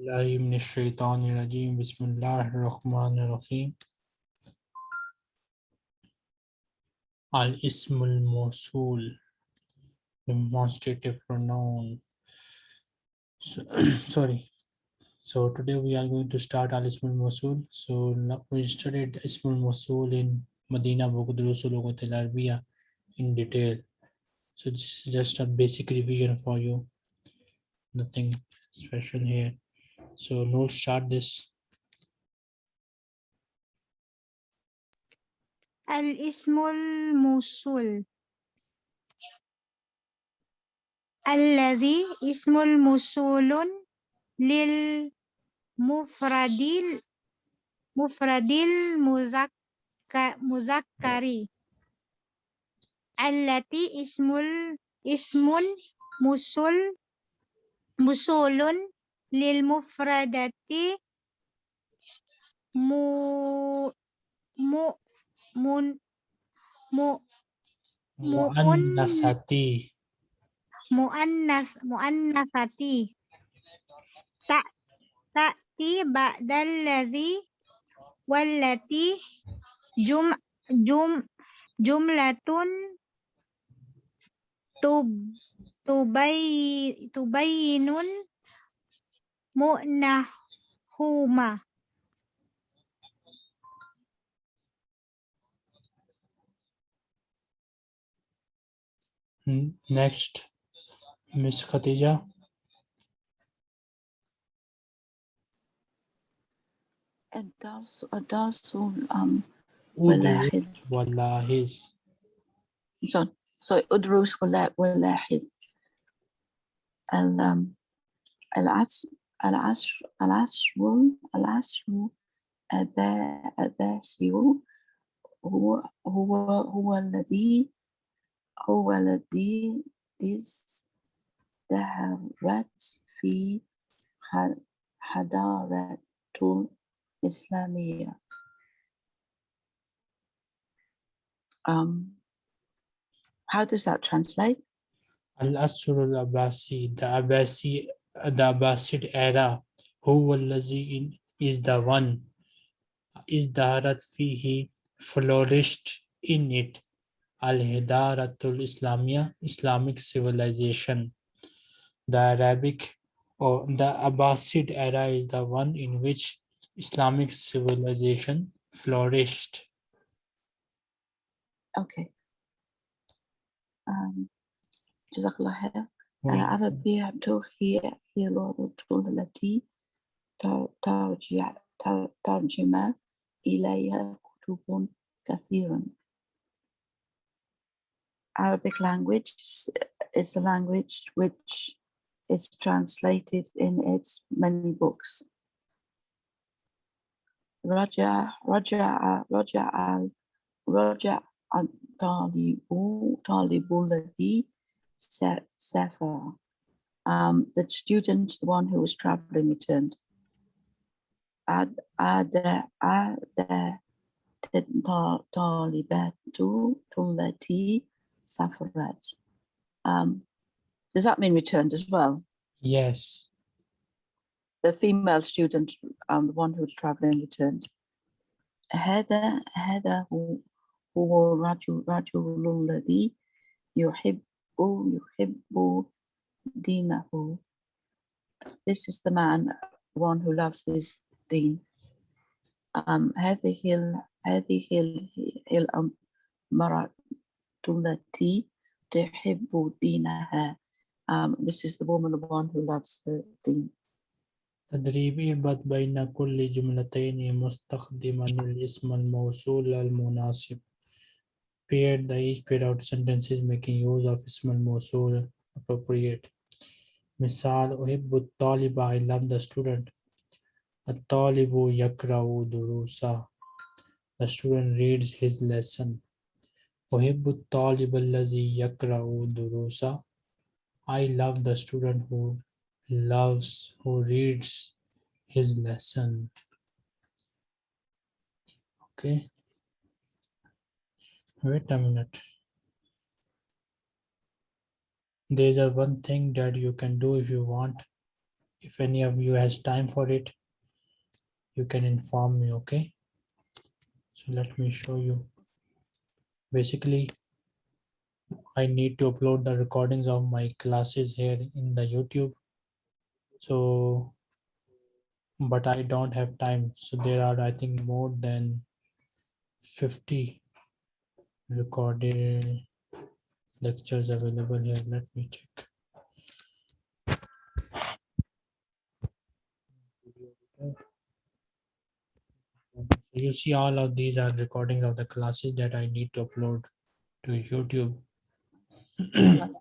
الله من الشيطان الرجيم بسم الله الرحمن الرحيم الاسم الموصول demonstrative pronoun so, sorry so today we are going to start al ism al mosul so now we studied ism al mosul in medina book durusul Lughat al Arabiya in detail so this is just a basic revision for you nothing special here so no start this الاسم الموصول الذي اسم موصول للمفرد مفرد المذكر التي اسم ال- اسم موصول موصول lil mufradati mu mu mun mu muannasati. muannas muannasati. Ta ta ti ba'dal ladzi wallati jum jum jumlatun tub tubai tubayinun N- Next, Miss Khatija. الدرس الدرس um Udrus walahiz. so so ادرس ولا ولاحظ ال um, العصر العصر العصر العصر أبا أباسي هو هو هو الذي هو الذي ازدهرت في حضارة الإسلامية um, how does that translate? Al-Asr al-Abbasi, the Abbasi, the Abbasid era, who wallazi is the one, is the darat fihi flourished in it, al-hidaratul Islamia, Islamic civilization. The Arabic or the Abbasid era is the one in which Islamic civilization flourished. Okay. Um, Jazakallah الله خير. Well, العربية هي هي اللغة التي تر- ترجع تر- ترجم إليها كتب كثيرا. Arabic language is- is the language which is translated in its many books. رجع رجع رجع رجع الطالب طالب الذي Sapphire. Um, the student, the one who was traveling, returned. Ad, ad, ad, talibatu tumlati safarat. Um, does that mean returned as well? Yes. The female student, um, the one who was traveling, returned. Heather, Heather, who, who raju raju ladhi yuhib يحب دينه. This is the man, the one who loves his deen. Um, هذه ال هذه ال المرأة التي تحب دينها. Um, this is the woman, the one who loves her deen. تدريب اربط بين كل جملتين مستخدما الاسم الموصول المناسب Paired, the each paired out sentences making use of ismal mosul appropriate. Misal, uhibbu taliba, I love the student. At-talibu yakra'u durusa. The student reads his lesson. Uhibbu taliba allazi yakra'u durusa. I love the student who loves, who reads his lesson. Okay. Wait a minute. There's a one thing that you can do if you want. if any of you has time for it, you can inform me, okay? So let me show you. Basically, I need to upload the recordings of my classes here in the YouTube. So, but I don't have time. So there are, I think, more than 50 recorded lectures available here. Let me check. You see all of these are recordings of the classes that I need to upload to YouTube.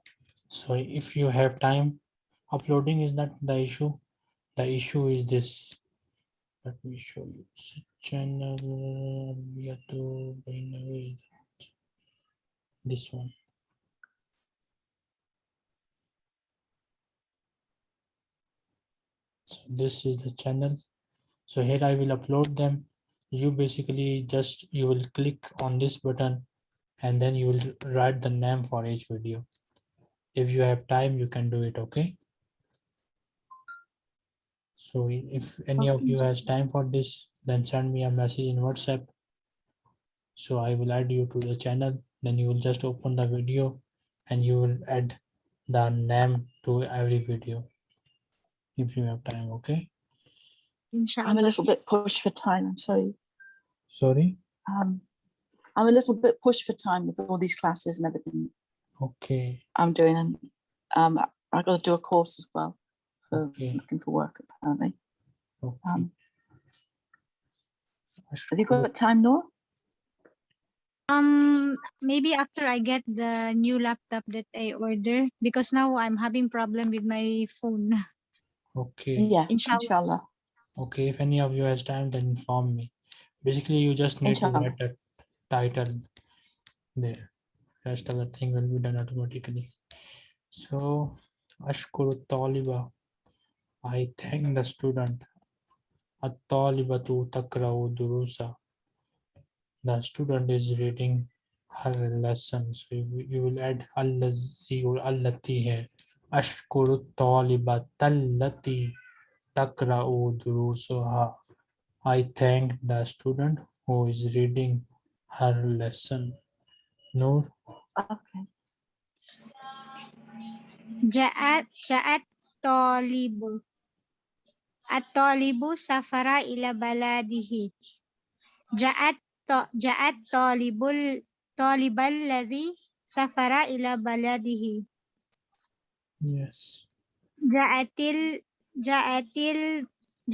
So if you have time, uploading is not the issue. The issue is this. Let me show you. Channel YouTube? This one. So this is the channel. So here I will upload them. You basically just, you will click on this button and then you will write the name for each video. If you have time, you can do it, okay? So if any of you has time for this, then send me a message in WhatsApp. So I will add you to the channel, then you will just open the video and you will add the name to every video. If you have time, okay? I'm a little bit pushed for time. I'm sorry. Sorry, Um, I'm a little bit pushed for time with all these classes and everything okay, I'm doing. And um, I got to do a course as well for okay, looking for work apparently. okay. Um, have you got time, Noor? Um, maybe after I get the new laptop that I order, because now I'm having problem with my phone. Okay, Yeah, Inshallah. inshallah. okay, if any of you has time, then inform me. Basically, you just need to Inshallah. write a title there. Rest of the thing will be done automatically. So, Ashkuru Taliba. I thank the student. At-talibatu takra'u durusa. The student is reading her lesson. So you, will- you will add allazi or allati here. Ashkuru taliba tallati takra'u durusaha. I thank the student who is reading her lesson. Noor, Okay. Ja'at ja'at talibu. At-talibu safara ila baladihi. Ja'at ja'at talibul talibal ladhi safara ila baladihi. yes. Ja'atil ja'atil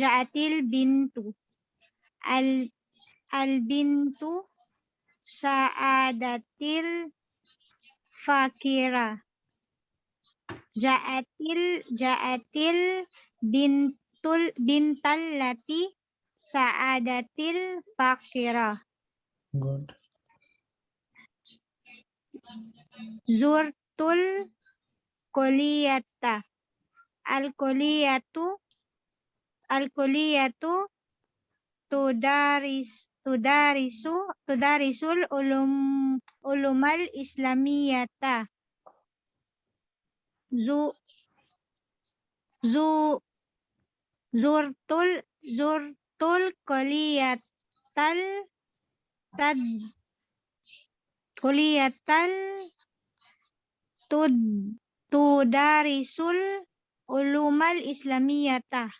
ja'atil bintu. Al al bintu sa'adatil fakira. Ja'atil ja'atil bintul bintal lati sa'adatil fakira. Good. Zurtul koliyata. Al koliyatu al koliyatu tudaris tudarisu tudarisul ulum ulumal islamiyata. Zu zu zurtul zurtul kuliyatal tad kuliatan tud tudarisul ulumal islamiyata.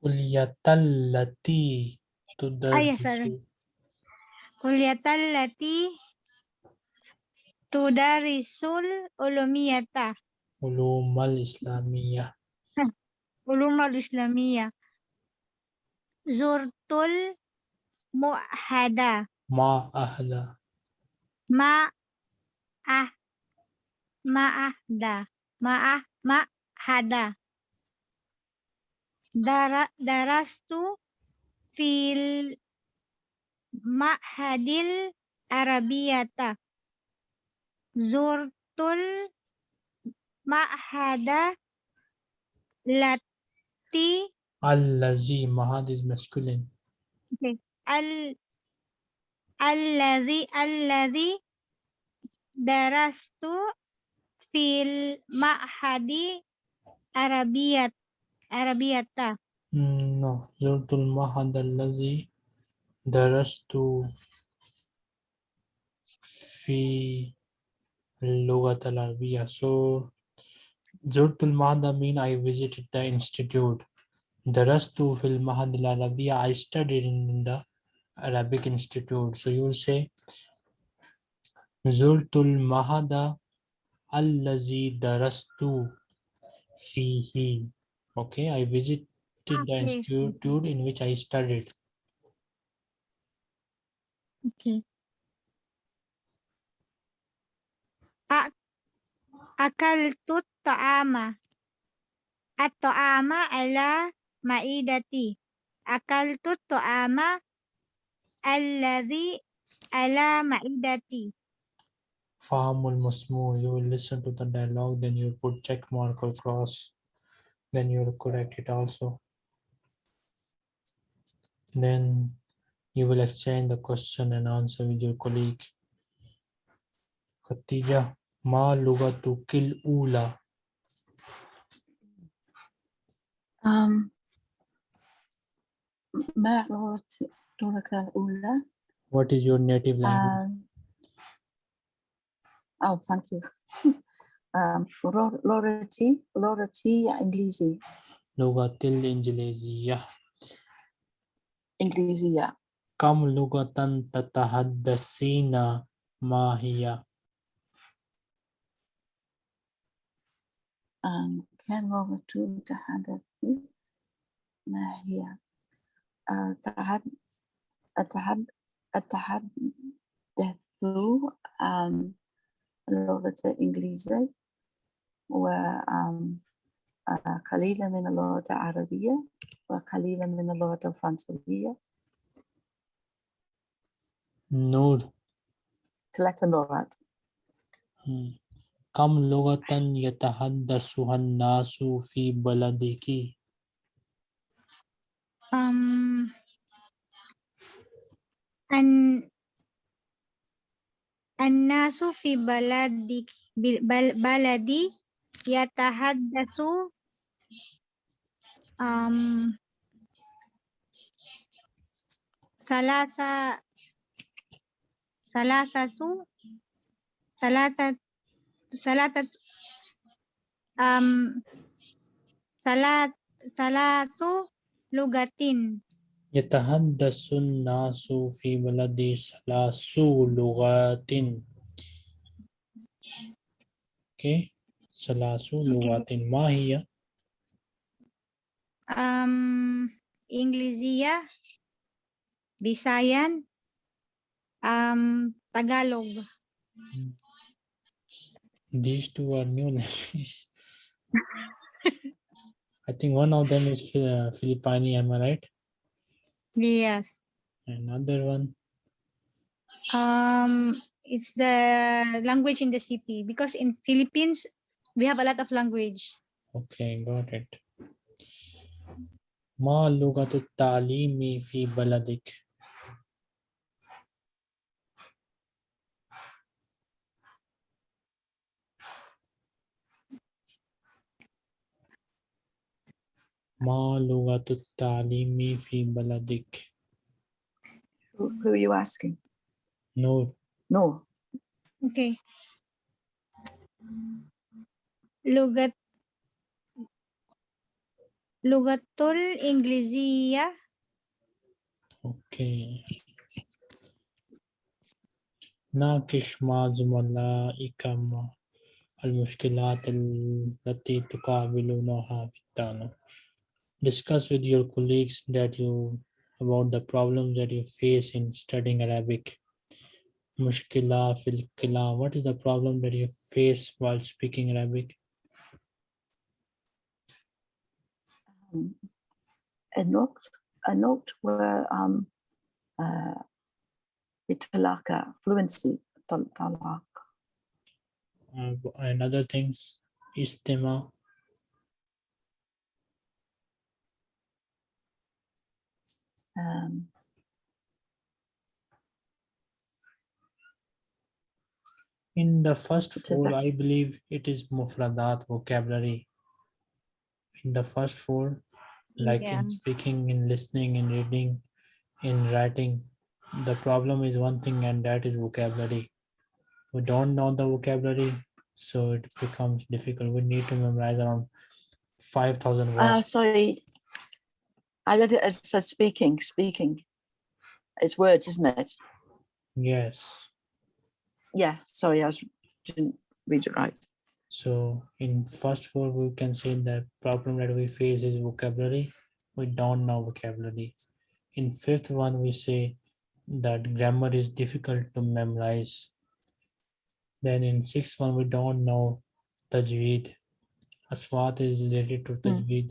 Kuliatan lati tudarisul ah, ya, sorry. kuliatan lati tudarisul ulumiyata. Ulumal islamiyah. Ulumal islamiyah. Zurtul mu'hada. Ma ahla. Ma ah ma'ahda. Ma'ah ma'hada. Dara darastu fil ma'hadil arabiyata. Zurtul ma'hada lati Allazi mahad is masculine. al Allazi allazi darastu fil ma'hadi arabiya ta, No, zurtul ma'had allazi darastu fi lugat al arabiyya. So zurtul ma'had mean I visited the institute. Darastu fil ma'had al. I studied in the Arabic Institute. So you will say Zultul Mahada Allazi Darastu Fihi. Okay, I visited the institute in which I studied. Okay. Akaltu ta'ama. At-ta'ama ala ma'idati. Akaltu ta'ama الطعام الذي على مائدتي Farm Musmu, you will listen to the dialogue, then you put check mark or cross, then you will correct it also. Then you will exchange the question and answer with your colleague. Khatija, ma lugatu kil ula. Um, ما لغة لغتك الأولى؟ What is your native language? Um, oh, thank you. um, لغ- لغتي لغتي إنجليزي Lugatil Injiliziyah. إنجليزية Kam lugatan tatahaddasina mahiya. um, كم لغة تتحدث ما هي؟ أتحدث عن اللغة الإنجليزية وقليلا آه، من اللغة العربية وقليلا من اللغة الفرنسية. نور. ثلاثة لغات. كم لغة يتحدثها الناس في بلدك؟ um, An Annasu fi baladi bal, baladi yatahaddatsu um salasa salasatu salata salata um salat salatu lugatin. Yatahaddasun nasu fi baladi salasu lugatin. Okay. Salasu lugatin mahiya. um, إنجليزية Bisayan um, Tagalog These two are new languages. I think one of them is uh, Filipino, am I right? Yes Another one. um, it's the language in the city because in Philippines we have a lot of language Okay, got it. Ma lugatu ta'limi fi baladik. ما لغة التعليم في بلدك؟ Who, who are you asking? نور No. Okay. لغة لغة الإنجليزية Okay ناقش مع زملائك المشكلات التي تقابلونها في الدراسة Discuss with your colleagues that you about the problems that you face in studying Arabic. Mushkila fil kalam. What is the problem that you face while speaking Arabic? Um, a note, a note where um, uh, بتلاقى fluency طل- طلاق Uh, and other things. Istima. um, In the first four, the- I believe it is mufradat vocabulary. in the first four, like Yeah. in speaking, in listening, in reading, in writing, the problem is one thing, and that is vocabulary. We don't know the vocabulary, so it becomes difficult. We need to memorize around five thousand Uh, words. sorry. I read it as it said speaking, speaking. It's words, isn't it? Yes. Yeah, sorry, I was, didn't read it right. So in first four, we can say the problem that we face is vocabulary. We don't know vocabulary. In fifth one, we say that grammar is difficult to memorize. Then in sixth one, we don't know tajweed. Aswat is related to hmm. tajweed.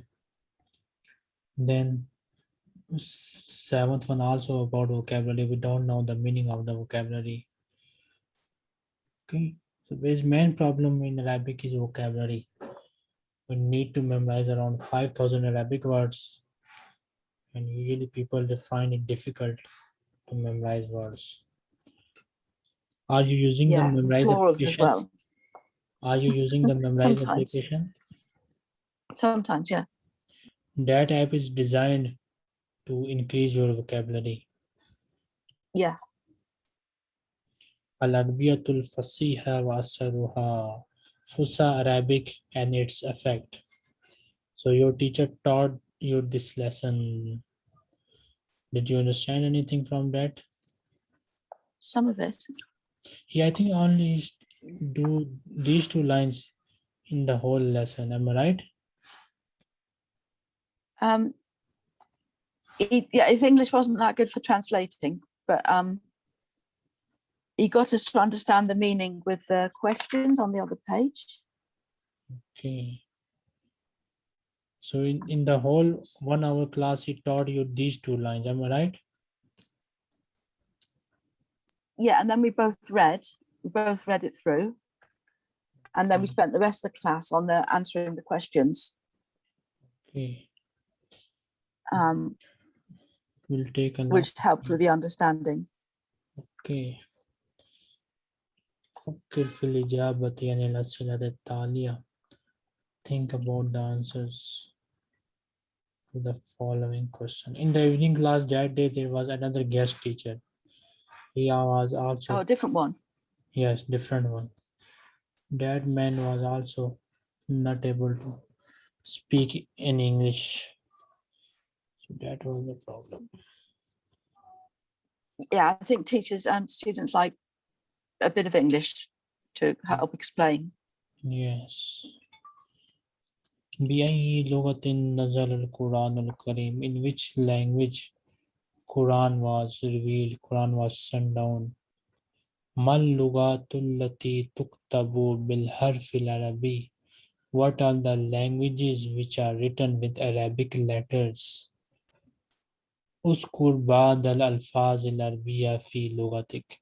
Then seventh one also about vocabulary. We don't know the meaning of the vocabulary. Okay. So his main problem in Arabic is vocabulary. We need to memorize around 5,000 Arabic words. And usually people they find it difficult to memorize words. Are you using the Yeah, Memrise as application? well. Are you using the Memrise Sometimes. application? Sometimes, yeah. That app is designed to increase your vocabulary. Yeah. Al-Arabiyatul Fasiha wa Asaruha. Fusha Arabic and its effect. So your teacher taught you this lesson. Did you understand anything from that? Some of it. Yeah, I think only do these two lines in the whole lesson. Am I right? Um, he, yeah, his English wasn't that good for translating, but um, he got us to understand the meaning with the questions on the other page. Okay. So in, in the whole one hour class, he taught you these two lines. Am I right? Yeah, and then we both read, we both read it through. And then we Mm. spent the rest of the class on the answering the questions. Okay Um, We'll take a note. which helped with the understanding. Okay. فكر في الإجابة عن الأسئلة التالية. Think about the answers to the following question. In the evening class that day, there was another guest teacher. He was Oh, also, a different one. yes, different one. That man was also not able to speak in English. So that was the problem. Yeah, I think teachers and students like a bit of English to help explain. Yes. بأي لغة نزل القرآن الكريم In which language Quran was revealed, Quran was sent down. ما اللغات التي تكتب بالحرف العربي What are the languages which are written with Arabic letters? اذكر بعض الألفاظ العربية في لغتك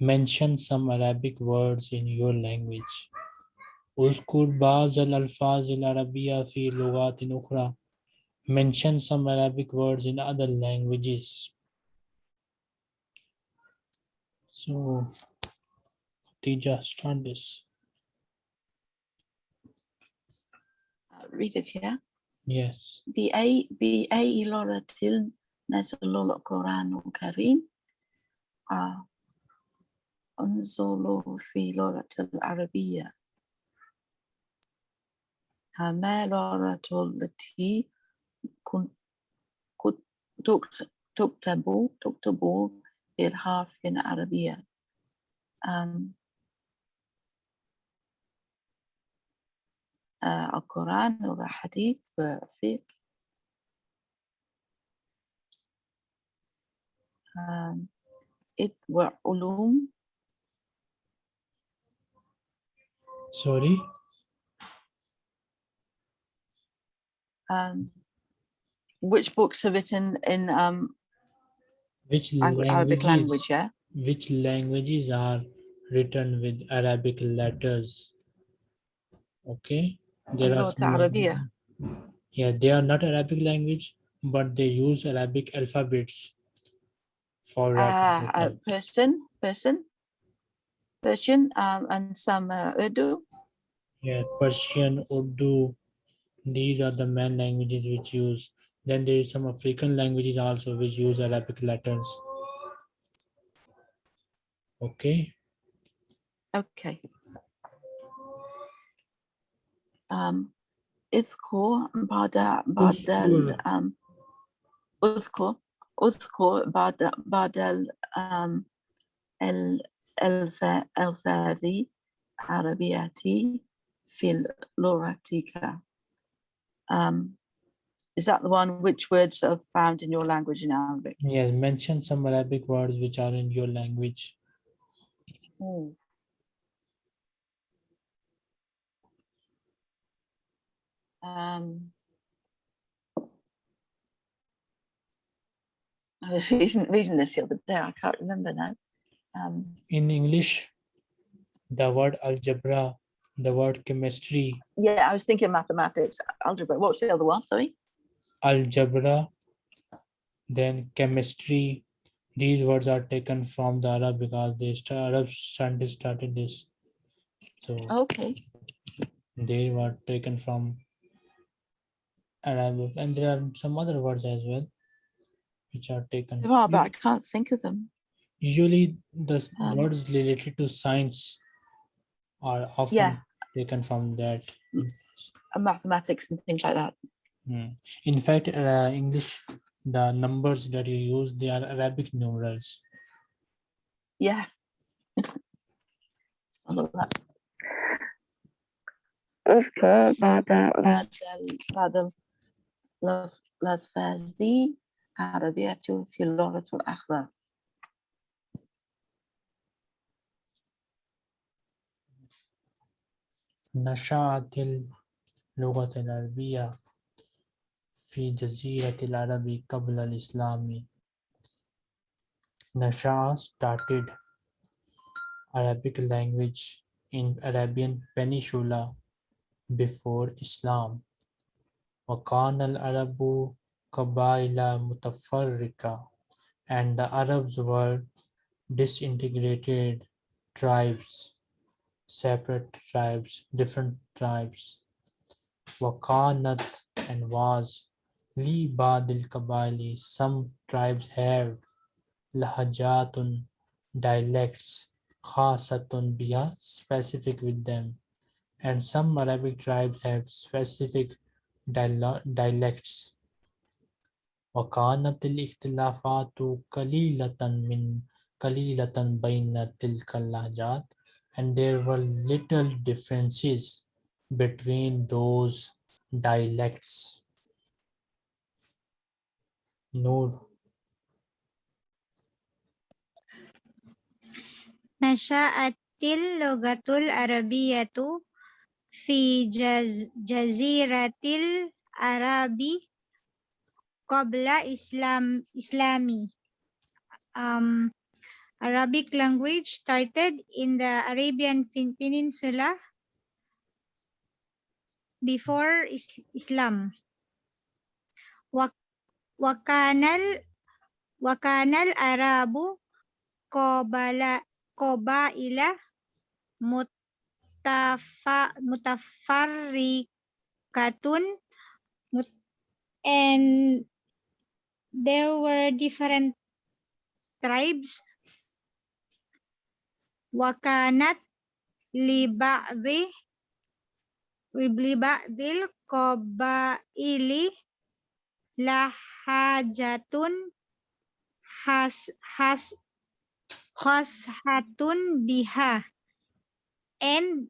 Mention some Arabic words in your language. اذكر بعض الألفاظ العربية في لغات أخرى. Mention some Arabic words in other languages. So, Khadija, start this. Uh, read it, yeah. Yes. بأي بأي لغة نزل القرآن الكريم آه، في لغة العربية. آه، ما اللغة التي تكتب تكتب بالحرف العربية. آه، القرآن والحديث والفقه um, it were ulum. Sorry. Um, which books are written in um, which Arabic language? Yeah. Which languages are written with Arabic letters? Okay, there are. Yeah, they are not Arabic language, but they use Arabic alphabets for uh, uh, Persian, Persian, Persian, um, and some uh, Urdu. Yes, Persian, Urdu. These are the main languages which use. Then there is some African languages also which use Arabic letters. Okay. Okay. Um, it's cool about the about the um, it's cool. بعد بعد ال um, ال الف الفاظ عربية في لغتك. Um, is that the one which words are found in your language in Arabic? Yes, mention some Arabic words which are in your language. Um, I was reading, reading this the other day. I can't remember now. Um, In English, the word algebra, the word chemistry, yeah, I was thinking mathematics, algebra. What's the other one? Sorry. algebra, then chemistry. These words are taken from the Arab because the Arab scientists started this. So Okay. they were taken from Arabic, and there are some other words as well, which are taken. There are, but I can't think of them. Usually, the s- Um, words related to science are often Yeah. taken from that. And mathematics and things like that. Mm. In fact, uh, English, the numbers that you use, they are Arabic numerals. Yeah. All of that. اذكر بعد بعد ال- بعد ال- لف- الألفاظ دي عربية في اللغة الأخرى. نشأت اللغة العربية في جزيرة العرب قبل الإسلام. Nasha started Arabic language in Arabian Peninsula before Islam. وكان العرب Kabaila Mutafarrika and the Arabs were disintegrated tribes, separate tribes, different tribes. Wakanat and was Li Badil Kabali, some tribes have Lahajatun dialects, Khasatun Biha, specific with them. And some Arabic tribes have specific dialects وكانت الاختلافات قليلة من قليلة بين تلك اللهجات and there were little differences between those dialects. Noor, نشأت اللغة العربية في جز جزيرة العرب qabla Islam Islami. Um, Arabic language started in the Arabian Peninsula before Islam. Wakanal wakanal Arabu kobala kobaila mutafa mutafarrikatun and there were different tribes. Wakanat liba'di liba'dil qabaili lahajatun has has khashatun biha and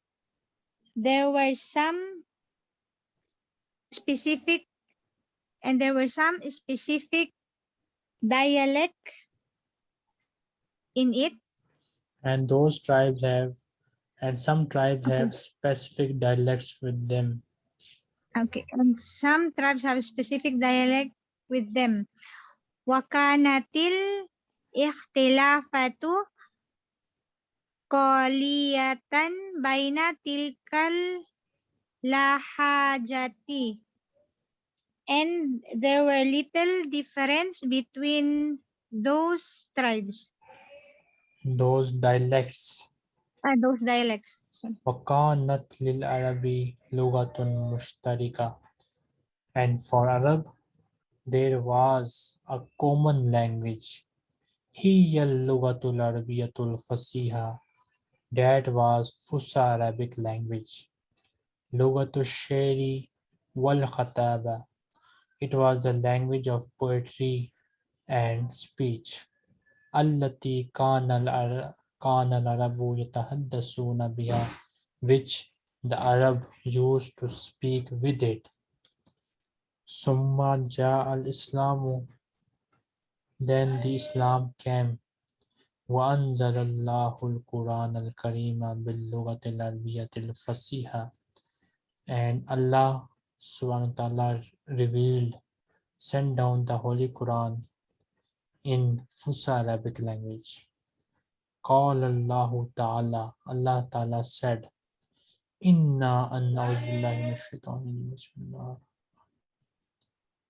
there were some specific and there were some specific dialect in it. And those tribes have, and some tribes okay. have specific dialects with them. Okay, and some tribes have specific dialect with them. Wakanatil ikhtilafatu qaliyatan baina tilkal lahajati and there were little difference between those tribes. Those dialects. Ah, those dialects. Sorry. وكانت للعربي لغة مشتركة. And for Arab, there was a common language. هي اللغة العربية الفصيحة. That was Fusha Arabic language. لغة الشعر والخطابة It was the language of poetry and speech. التي كان العر- كان العرب يتحدثون بها which the Arab used to speak with it. ثم جاء الإسلام then the Islam came وأنزل الله القرآن الكريم باللغة العربية الفصيحة and Allah subhanahu wa ta'ala revealed sent down the Holy Quran in Fusha Arabic language. Call Allah Ta'ala, Allah Ta'ala said, Inna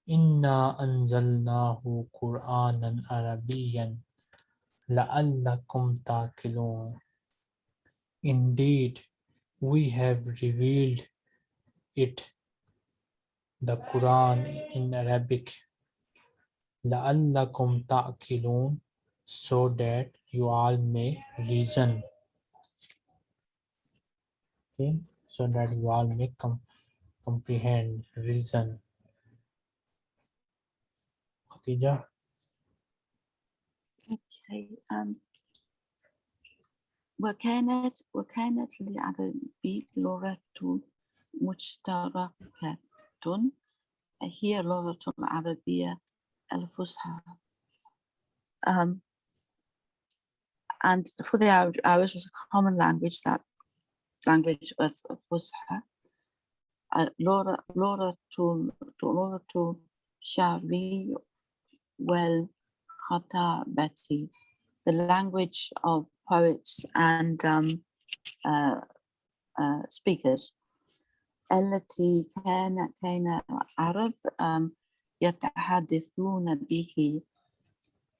Inna anzalnahu Qur'anan Arabiyan la'allakum taqilun. Indeed, we have revealed it the Quran in Arabic, لعلكم تعقلون, so that you all may reason. Okay, so that you all may com- comprehend, reason. Khatija, Okay. Um, وكانت وكانت للعربي لغة مشتركة هي اللغة العربية الفصحى. Um, and for the Arab, Irish was a common language. That language was Fusha. Uh, Laura, Laura to Laura to Shari, well, Hata Betty, the language of poets and um, uh, uh, speakers. التي كان كان العرب um, يتحدثون به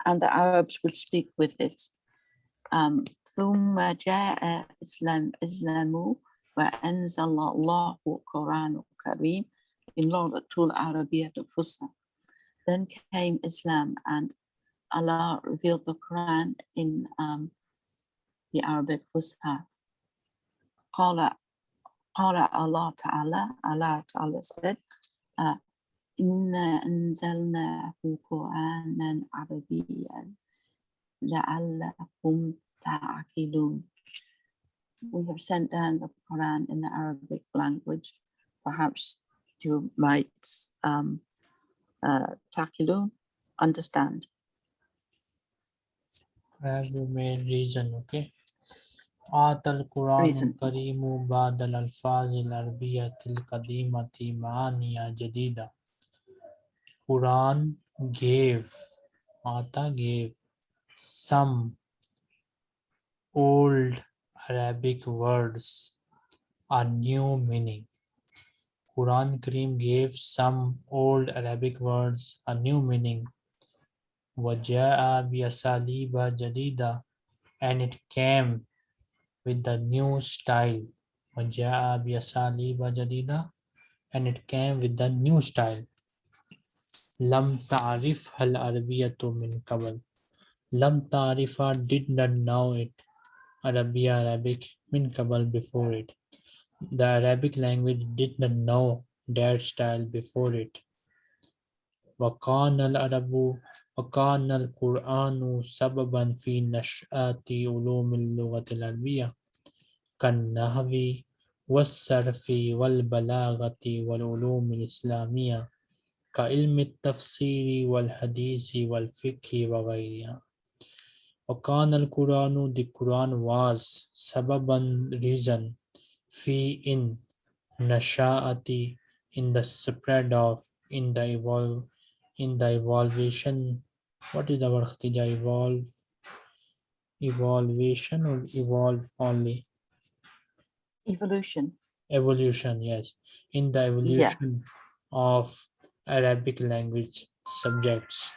and the Arabs would speak with it. Um, ثم جاء إسلام إسلام وأنزل الله القرآن الكريم in لغة العربية الفصحى. Then came Islam and Allah revealed the Quran in um, the Arabic Fusha. قال قال Allah Ta'ala, Allah Ta'ala said, uh, إنا أنزلناه قرآنا عربيا لعلكم تعقلون. We have sent down the Quran in the Arabic language. Perhaps you might um, uh, taqilun, understand. perhaps you may reason, okay? آت القرآن Reason. الكريم بعد الألفاظ العربية القديمة معاني جديدة. Quran gave, Ata gave some old Arabic words a new meaning. Quran Kareem gave some old Arabic words a new meaning. وَجَاءَ بِأَسَالِيبَ جَدِيدَةٍ and it came with the new style. وَجَاءَ بِأَسَالِيبَ جَدِيدَةٍ and it came with the new style. لم تعرفها العربية من قبل. لم تعرفها did not know it. Arabia Arabic min qabal before it. The Arabic language did not know that style before it. وكان العرب وكان القرآن سببا في نشأة علوم اللغة العربية كالنحو والصرف والبلاغة والعلوم الإسلامية كعلم التفسير والحديث والفقه وغيرها. وكان القرآن the Quran was sababan reason fi in nashaati in the spread of in the evolve in the evaluation what is the word Khadija? evolve evaluation or evolve only evolution evolution yes in the evolution yeah. of arabic language subjects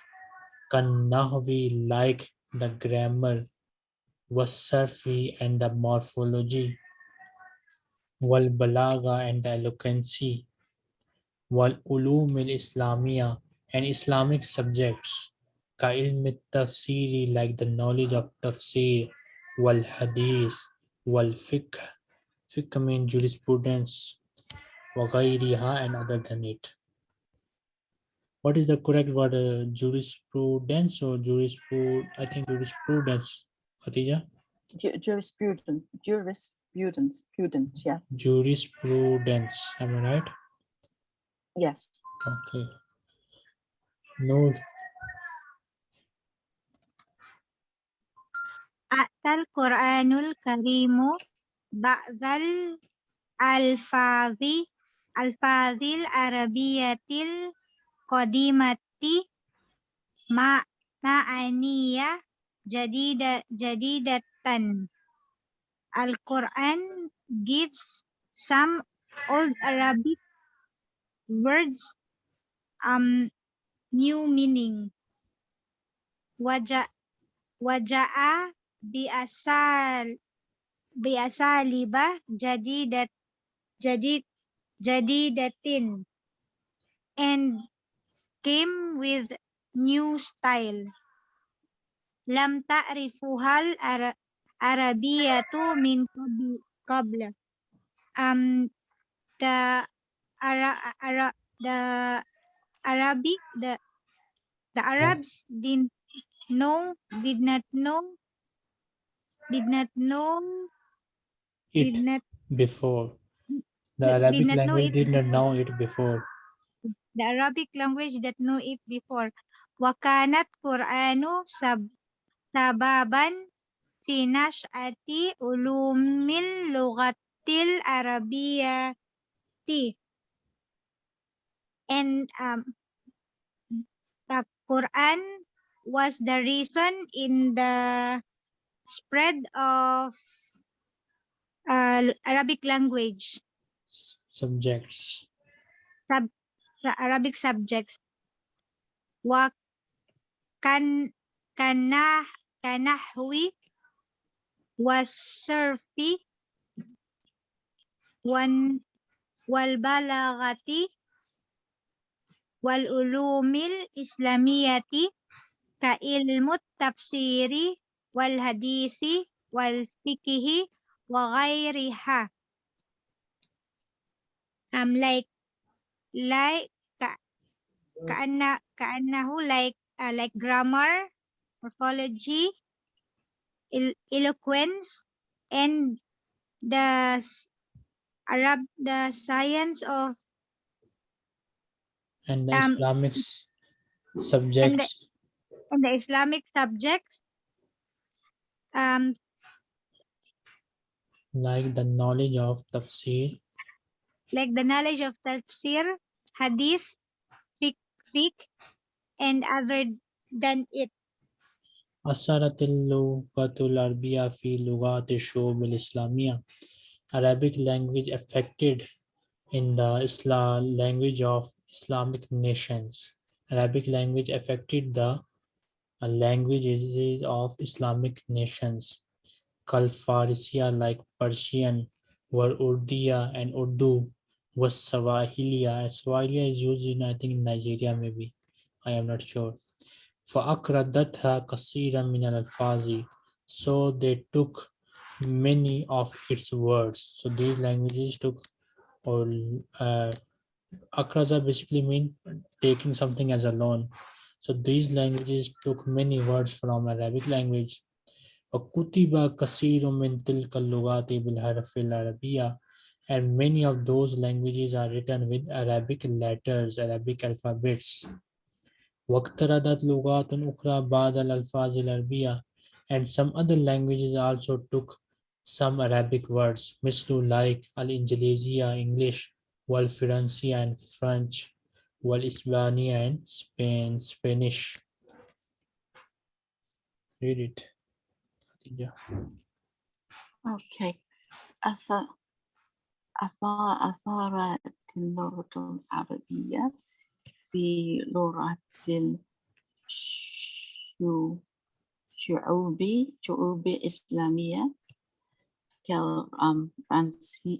kanahwi like the grammar was surfi and the morphology wal balaga and the eloquency wal ulum al islamia and Islamic subjects كعلم التفسير like the knowledge of tafsir والحديث والفقه fiqh mean jurisprudence وغيرها and other than it what is the correct word uh, jurisprudence or jurisprud I think jurisprudence Khatija Ju- Jurisprudence, jurisprudence, prudence, yeah, jurisprudence am I right yes. okay no أتى القرآن الكريم بعض الألفاظ ألفاظ العربية القديمة مع معاني جديدة جديدة القرآن gives some old Arabic words um new meaning. Wajah waja'a biasal biasa libah jadi dat jadi jadi datin. And came with new style. Lam ta'rifuhal Arabia arabiyatu min qabla um the ara, ara the arabic the The Arabs didn't know, did not know, did not know, it did not before. The Arabic did language did not know it before. The Arabic language that know it before. Wakanat Quranu sab sababan fi nash'ati ulumil lugatil arabiyati. And um, the Quran was the reason in the spread of uh, Arabic language, subjects. The Arabic subjects. Wa kan kanah kanahwi was surfi. Wan wal balagati wal ulumil islamiyati ka ilmu tafsiri wal hadisi wal fikihi wa ghairiha. Um like like ka kaanna kaannahu like uh, like grammar morphology el- eloquence and the arab the science of and the Um, Islamic s- subjects and the islamic subjects um like the knowledge of tafsir like the knowledge of tafsir hadith fiqh, fiqh and other than it أثرت اللغة العربية في لغات الشعوب الإسلامية Arabic language affected in the Islam language of Islamic nations. Arabic language affected the uh, languages of Islamic nations. Kal Farisiya like Persian, were Urdiya and Urdu was Swahiliya. And Swahiliya is used in I think in Nigeria maybe. I am not sure. فأقردتها كثيرا من الألفاظ so they took many of its words so these languages took or uh, akraza basically mean taking something as a loan so these languages took many words from Arabic language وكتب كثير من تلك اللغات بالحرف العربية and many of those languages are written with Arabic letters Arabic alphabets واقترضت لغات أخرى بعض الألفاظ العربية and some other languages also took some Arabic words مثل like الإنجليزية English والفرنسية and French والإسبانية and Spain Spanish read it خديجة. Okay. أثر أثار أثارت اللغة العربية في لغة الشعوب شعوب Cal um, Francia,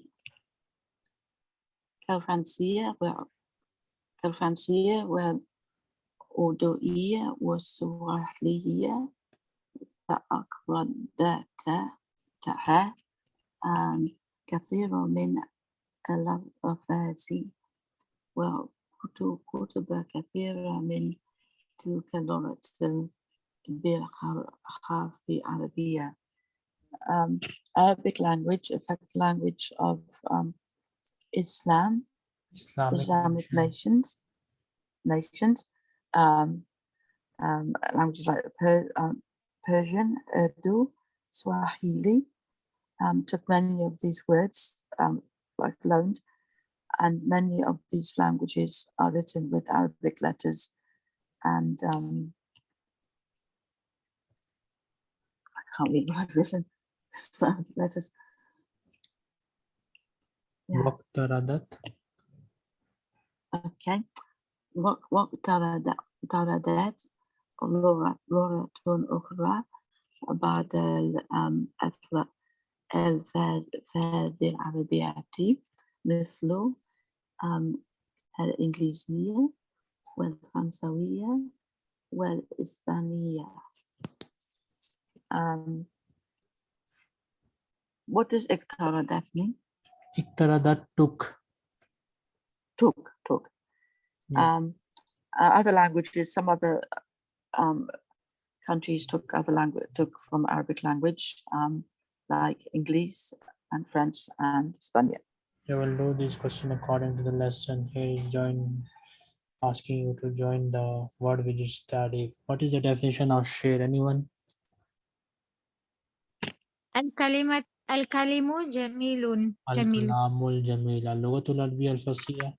Cal Francia, well, Cal Francia, well, أودوئية والسواحلية فأقردتها كثير من الألفاظ وكتب كثيرة من تلك اللغة بالحرف العربية Um, Arabic language, a fact language of um, Islam, Islamic, Islamic nations, nations, um, um, languages like per, um, Persian, Urdu, Swahili, um, took many of these words, um, like loaned, and many of these languages are written with Arabic letters, and um, I can't read what I've written. Arabic letters. Yeah. واقترضت Okay. وق- واقترض- اقترضت لغة لغة أخرى بعد ال- أم، الف- الفاظ العربية مثل أم، الإنجليزية والفرنسوية والإسبانية. Um, what does iktara that mean? Iktara that took. Took, took. Yeah. Hmm. Um, uh, other languages, some other um, countries took other language, took from Arabic language, um, like English and French and Spanish. You we'll do this question according to the lesson. Here is join asking you to join the word we just studied. What is the definition of share? Anyone? And kalimat الكلم جميل جميل. الكلام الجميل اللغة العربية الفصيحة.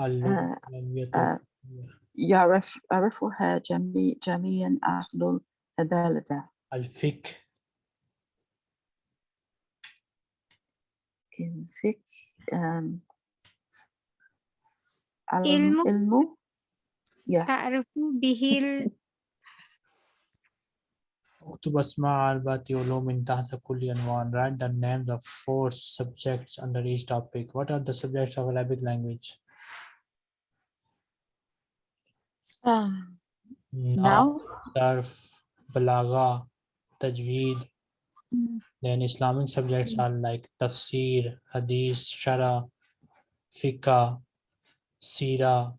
اللغة العربية آه، يعرف يعرفها جميع جميعا أهل البلد الفك. الفك um, علم. العلم yeah تعرف به ال- اكتب اسماء أربعة علوم تحت كل عنوان. Write the names of four subjects under each topic. What are the subjects of Arabic language? um, Now, now Sarf, Balagha, Tajweed. Mm. Then Islamic subjects are like Tafsir, Hadith, Shara, Fiqh, Sira.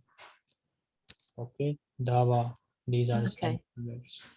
Okay, Dawa. These are Okay. Subjects.